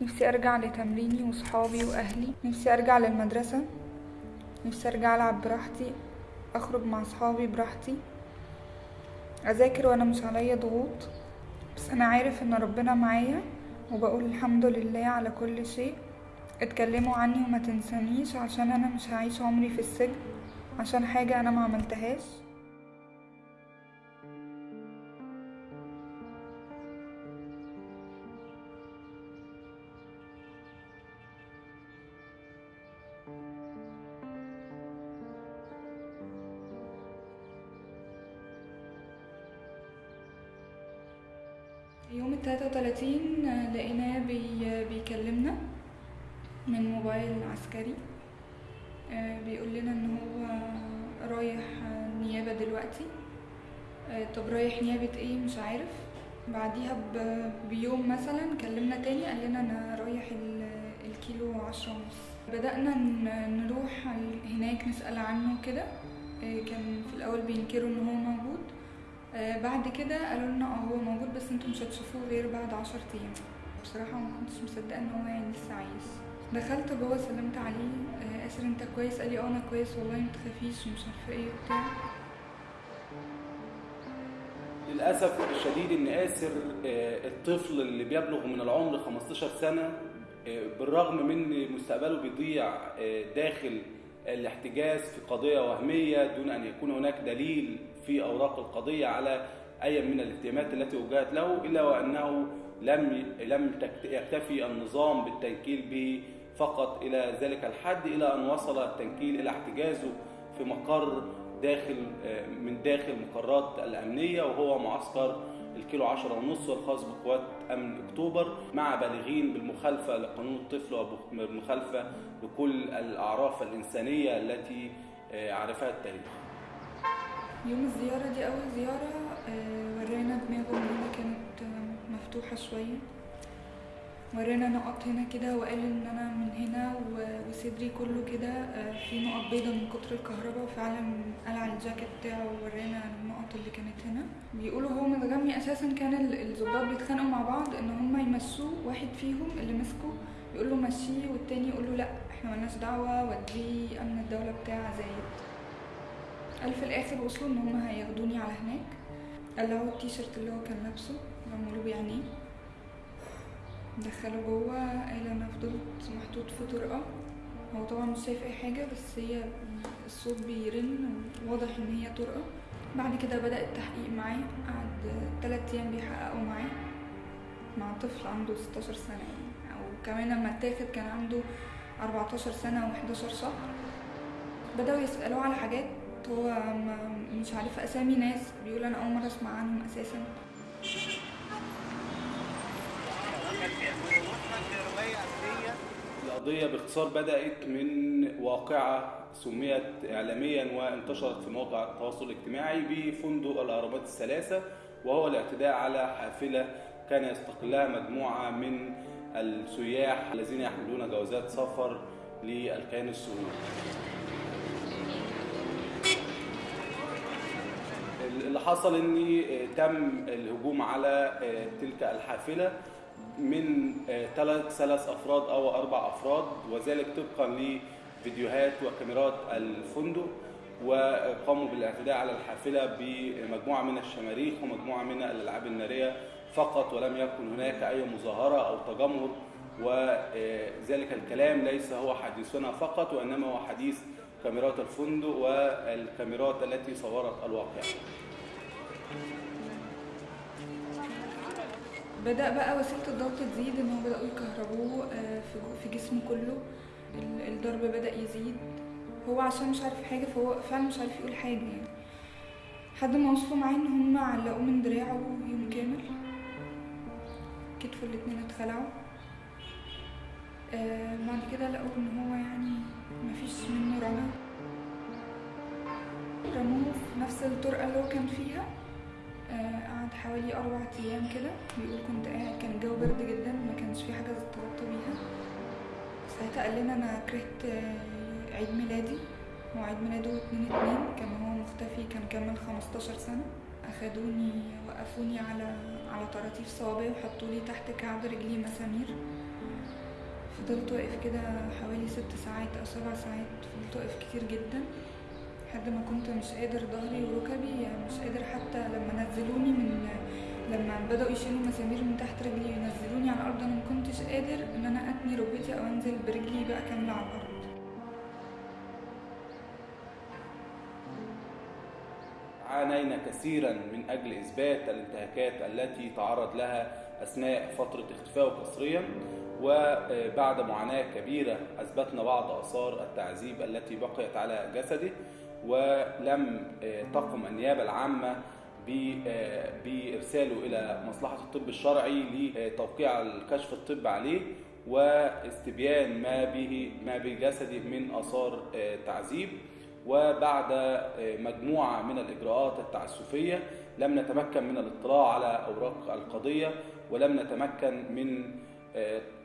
نفسي أرجع لتمريني وصحابي وأهلي. نفسي أرجع للمدرسة. نفسي أرجع ألعب براحتي أخرج مع صحابي براحتي. أذاكر وأنا مش عليا ضغوط. بس أنا عارف إن ربنا معايا وبقول الحمد لله على كل شيء. اتكلموا عني وما تنسانيش عشان أنا مش هعيش عمري في السجن عشان حاجة أنا ما عملتهاش. يوم التلاتة وتلاتين لقيناه بي بيكلمنا من موبايل عسكري. آه، بيقول لنا إن هو رايح نيابة دلوقتي. آه، طب رايح نيابة إيه؟ مش عارف. بعديها بيوم مثلا كلمنا تاني قال لنا أنا رايح ال- الكيلو عشرة ونص. بدأنا نروح هناك نسأل عنه كده. آه، كان في الأول بينكروا إن هو موجود. آه، بعد كده قالوا لنا آه هو موجود بس أنتوا مش هتشوفوه غير بعد عشر أيام. بصراحة ما كنتش مصدقة إن هو يعني لسه عايش. دخلت جوه سلمت عليه آه، اسر أنت كويس؟ قال لي آه أنا كويس والله ما تخافيش ومش عارفة إيه وبتاع. للأسف الشديد إن آسر آه، الطفل اللي بيبلغ من العمر 15 سنة آه، بالرغم من مستقبله بيضيع داخل الاحتجاز في قضية وهمية دون أن يكون هناك دليل في أوراق القضية على أي من الاتهامات التي وجهت له إلا وأنه لم لم يكتفي النظام بالتنكيل به فقط. إلى ذلك الحد إلى أن وصل التنكيل إلى احتجازه في مقر داخل من داخل مقرات الأمنية وهو معسكر الكيلو عشرة ونص الخاص بقوات أمن أكتوبر مع بالغين بالمخالفة لقانون الطفل وبالمخالفة لكل الأعراف الإنسانية التي آه، عرفها التاريخ. يوم الزيارة دي أول زيارة آه، ورانا دماغه إن هنا كانت مفتوحة شوية. ورانا نقط هنا كده وقال إن أنا من هنا وصدري كله كده آه، في نقط بيضة من كتر الكهرباء وفعلا قلع الجاكيت بتاعه وورانا النقط اللي كانت هنا. بيقولوا هو متغمي أساسا كان ال- الضباط بيتخانقوا مع بعض إن هما يمشوه واحد فيهم اللي مسكه يقول له مشيه والتاني يقول له لأ إحنا ملناش دعوة وديه أمن الدولة بتاع زايد. قال في الآخر وصلوا إن هما هياخدوني على هناك. قلعوا التيشيرت اللي هو كان لابسه عملوا بعينيه دخلوا جوه قال أنا فضلت محطوط في طرقة. هو طبعا مش شايف أي حاجة بس هي الصوت بيرن وواضح إن هي طرقة. بعد كده بدأ التحقيق معاه. قعد تلات أيام بيحققوا معاه مع طفل عنده 16 سنة يعني. كمان لما اتاخد كان عنده 14 سنة و11 شهر. بدأوا يسألوه على حاجات هو مش عارف أسامي ناس. بيقول أنا أول مرة أسمع عنهم أساسا. القضية باختصار بدأت من واقعة سميت إعلاميا وانتشرت في مواقع التواصل الاجتماعي بفندق الأهرامات الثلاثة وهو الاعتداء على حافلة كان يستقلها مجموعة من السياح الذين يحملون جوازات سفر للكيان السوري. حصل ان تم الهجوم على تلك الحافلة من ثلاث ثلاث أفراد أو أربع أفراد وذلك طبقا لفيديوهات وكاميرات الفندق وقاموا بالاعتداء على الحافلة بمجموعة من الشماريخ ومجموعة من الألعاب النارية فقط ولم يكن هناك أي مظاهرة أو تجمهر وذلك الكلام ليس هو حديثنا فقط وإنما هو حديث كاميرات الفندق والكاميرات التي صورت الواقع. بدأ بقى وسيلة الضغط تزيد إن هو بدأوا يكهربوه آه، في جسمه كله. ال- الضرب بدأ يزيد. هو عشان مش عارف حاجة فهو فعلا مش عارف يقول حاجة يعني. لحد ما وصلوا معاه إن هم علقوه من دراعه يوم كامل؟ كتفه الاتنين اتخلعوا. آه بعد كده لقوا إن هو يعني مفيش منه رمى. رموه في نفس الطرقة اللي هو كان فيها. قعد حوالي أربع أيام كده. بيقول كنت قاعد كان الجو برد جدا ما كانش في حاجة تغطى بيها. ساعتها قال لنا أنا كرهت آه، عيد ميلادي هو عيد ميلاده اتنين اتنين. كان هو مختفي كان كمل خمستاشر سنة. أخدوني وقفوني على على طراطيف صوابعي وحطولي تحت كعب رجلي مسامير. فضلت واقف كده حوالي ست ساعات أو سبع ساعات. فضلت واقف كتير جدا لحد ما كنت مش قادر ظهري وركبي مش قادر حتى لما نزلوني من لما بدأوا يشيلوا مسامير من تحت رجلي وينزلوني على الأرض أنا ما كنتش قادر إن أنا أتني ركبتي أو أنزل برجلي بقى كاملة على الأرض. عانينا كثيرا من أجل إثبات الانتهاكات التي تعرض لها أثناء فترة اختفائه قسريا وبعد معاناة كبيرة أثبتنا بعض آثار التعذيب التي بقيت على جسده. ولم تقم النيابة العامة بإرساله إلى مصلحة الطب الشرعي لتوقيع الكشف الطبي عليه واستبيان ما به ما بجسده من آثار تعذيب. وبعد مجموعة من الإجراءات التعسفية لم نتمكن من الاطلاع على أوراق القضية ولم نتمكن من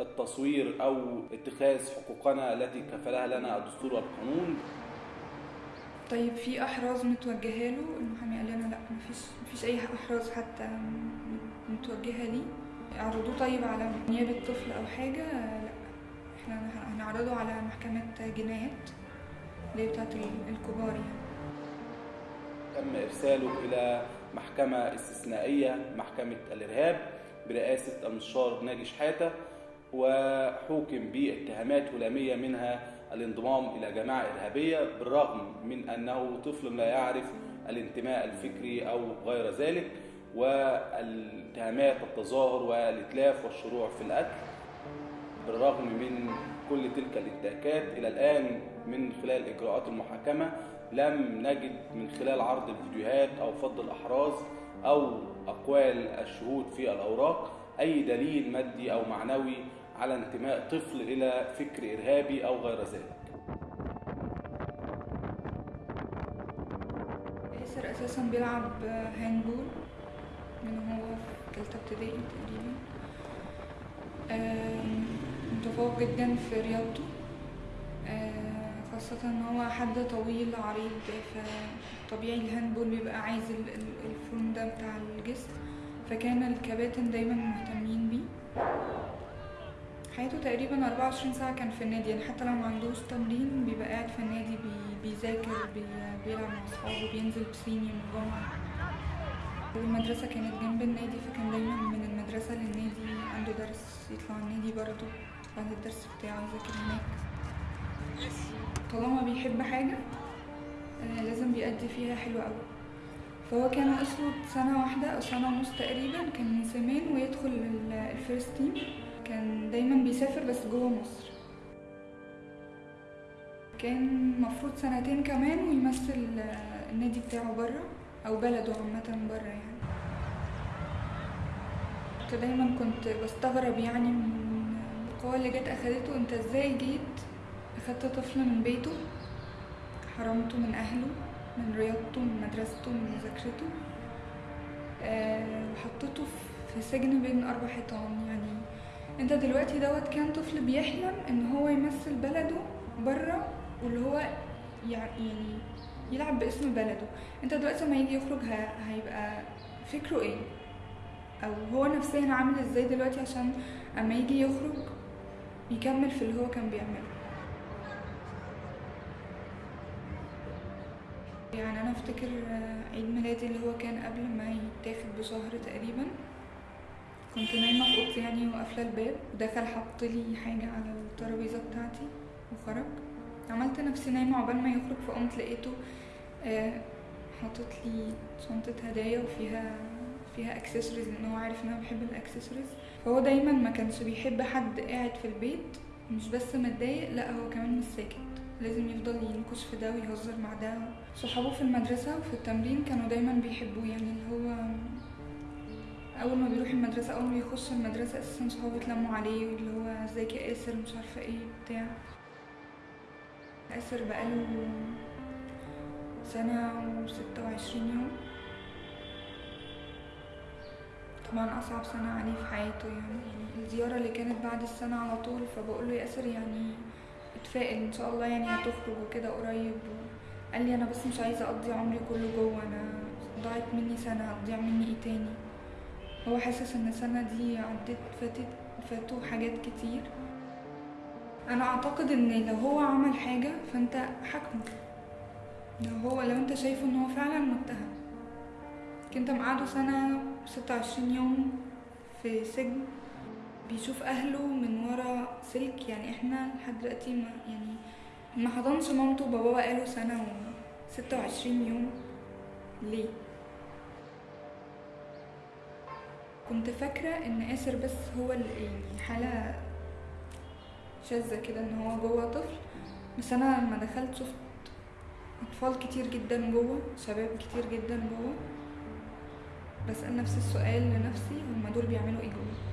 التصوير أو اتخاذ حقوقنا التي كفلها لنا الدستور والقانون. طيب في أحراز متوجهة له؟ المحامي قال لنا لا مفيش مفيش أي أحراز حتى متوجهة لي. اعرضوه طيب على نيابة طفل أو حاجة؟ لا إحنا هنعرضه على محكمة جنايات اللي هي بتاعت الكبار يعني. تم إرساله إلى محكمة استثنائية محكمة الإرهاب برئاسة المستشار ناجي شحاتة وحوكم باتهامات هلامية منها الانضمام إلى جماعة إرهابية بالرغم من أنه طفل لا يعرف الانتماء الفكري أو غير ذلك والاتهامات التظاهر والإتلاف والشروع في القتل بالرغم من كل تلك الانتهاكات إلى الآن من خلال إجراءات المحاكمة لم نجد من خلال عرض الفيديوهات أو فض الأحراز أو أقوال الشهود في الأوراق أي دليل مادي أو معنوي على انتماء طفل إلى فكر إرهابي أو غير ذلك. ياسر أساسا بيلعب هاندبول من هو في تالتة ابتدائي تقريبا. متفوق جدا في رياضته. خاصة إن هو حد طويل عريض فطبيعي ال handball بيبقى عايز ال form ده بتاع الجسم. فكان الكباتن دايما مهتمين بيه. حياته تقريبا 24 ساعة كان في النادي يعني حتى لو ما عندوش تمرين بيبقى قاعد في النادي بي بيذاكر بي بيلعب مع أصحابه بينزل بسين يوم الجمعة المدرسة كانت جنب النادي فكان دايما من المدرسة للنادي عنده درس يطلع النادي برضه بعد الدرس بتاعه يذاكر هناك. طالما بيحب حاجة لازم بيأدي فيها حلو أوي. فهو كان ناقصله سنة واحدة أو سنة ونص تقريبا كان من زمان ويدخل ال first team كان دايما بيسافر بس جوه مصر. كان مفروض سنتين كمان ويمثل النادي بتاعه برا أو بلده عامة برا يعني. كنت دايما كنت بستغرب يعني من القوة اللي جت أخدته. أنت إزاي جيت أخدت طفل من بيته حرمته من أهله من رياضته من مدرسته من مذاكرته وحطيته في سجن بين أربع حيطان يعني. انت دلوقتي دوت كان طفل بيحلم ان هو يمثل بلده بره واللي هو يعني يلعب باسم بلده. انت دلوقتي لما يجي يخرج هيبقى فكره إيه؟ أو هو نفسيا عامل إزاي دلوقتي عشان اما يجي يخرج يكمل في اللي هو كان بيعمله؟ يعني أنا أفتكر عيد ميلادي اللي هو كان قبل ما يتاخد بشهر تقريبا. كنت نايمة في أوضتي يعني وقافلة الباب. ودخل حط لي حاجة على الترابيزة بتاعتي وخرج. عملت نفسي نايمة عقبال ما يخرج فقمت لقيته آه حاطط لي شنطة هدايا وفيها فيها اكسسوارز لأن هو عارف إن أنا بحب الاكسسوارز فهو دايما ما كانش بيحب حد قاعد في البيت مش بس متضايق لأ هو كمان مش ساكت. لازم يفضل ينكش في ده ويهزر مع ده. صحابه في المدرسة وفي التمرين كانوا دايما بيحبوه يعني اللي هو أول ما بيروح المدرسة أول ما بيخش المدرسة أساسا صحابه يتلموا عليه اللي هو ازيك يا آسر مش عارفة إيه بتاع. آسر بقاله سنة وستة وعشرين يوم. طبعا أصعب سنة عليه في حياته يعني. الزيارة اللي كانت بعد السنة على طول فبقول له يا آسر يعني اتفائل إن شاء الله يعني هتخرج وكده قريب. قال لي أنا بس مش عايزة أقضي عمري كله جوه أنا ضاعت مني سنة هتضيع مني إيه تاني؟ هو حاسس إن السنة دي عدت فاتت فاتوا حاجات كتير. أنا أعتقد إن لو هو عمل حاجة فأنت حاكمه. لو هو لو أنت شايفه إن هو فعلا متهم. أنت مقعده سنة ستة وعشرين يوم في سجن بيشوف أهله من ورا سلك. يعني إحنا لحد دلوقتي ما يعني ما حضنش مامته وباباه بقاله سنة و ستة وعشرين يوم. ليه؟ كنت فاكرة إن آسر بس هو اللي يعني حالة شاذة كده إن هو جوه طفل. بس أنا لما دخلت شفت أطفال كتير جدا جوه شباب كتير جدا جوه. بسأل نفس السؤال لنفسي هما دول بيعملوا إيه جوه؟